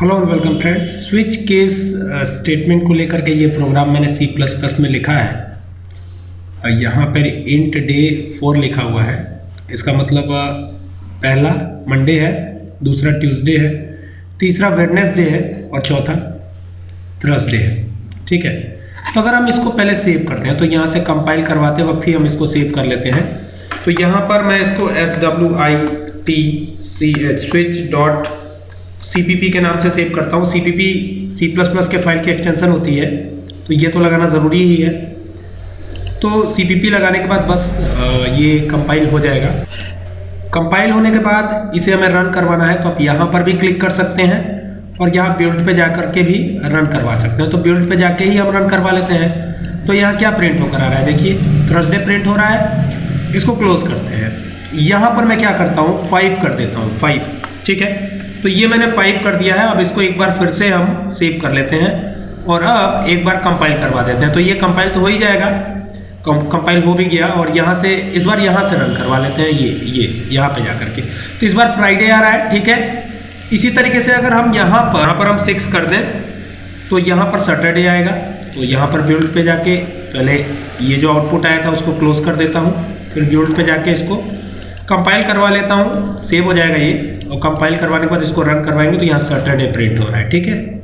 Hello और welcome friends switch case statement को लेकर के ये प्रोग्राम मैंने सी प्लस प्लस में लिखा है। यहाँ पर इंट डे फोर लिखा हुआ है। इसका मतलब पहला मंडे है, दूसरा ट्यूसडे है, तीसरा वेडनेसडे है और चौथा थर्सडे है। ठीक है? तो अगर हम इसको पहले सेव करते हैं तो यहाँ से कंपाइल करवाते वक्त ही हम इसको सेव कर लेते हैं। तो यहाँ पर मैं इसको S W I T C H switch dot C के नाम से सेव करता हूँ। C P C plus plus के फ़ाइल की एक्सटेंशन होती है। तो ये तो लगाना ज़रूरी ही है। तो सी लगाने के बाद बस ये कंपाइल हो जाएगा। कंपाइल होने के बाद इसे हमें रन करवाना है तो आप यहाँ पर भी क्लिक कर सकते हैं और यहाँ बिल्ड पे जा कर के भी रन करवा सकते हैं। तो बिल्ड पे जाके ही हम रन करवा लेते हैं। तो यहाँ क्या प्रिंट होकर आ रहा है? देखिए थर्सडे प्रिंट हो रहा है। इसको क्लोज करते हैं। यहाँ पर मैं क्या करता हूँ? फाइव कर देता हूँ फाइव ठीक है? तो ये मैंने फाइव कर दिया है, अब इसको एक बार फिर से हम सेव कर लेते हैं और अब एक बार कंपाइल करवा देते हैं। तो ये कंपाइल तो हो ही जाएगा कंपाइल हो भी गया और यहाँ से, इस बार यहाँ से रन करवा लेते हैं ये ये, यहाँ पे जा करके तो इस बार फ्राइडे आ रहा है, ठीक है? इसी तरीके से अगर हम यहाँ पर यहाँ पर हम सिक्स कर दें तो यहाँ पर सैटरडे आएगा तो यहाँ पर बिल्ड पे जाके, पहले ये जो आउटपुट आया था उसको क्लोज कर देता हूँ, फिर बिल्ड पे जाके इसको कंपाइल करवा लेता हूँ सेव हो जाएगा ये। और कंपाइल करवाने के बाद इसको रन करवाएँगे तो यहाँ सैटरडे प्रिंट हो रहा है, ठीक है?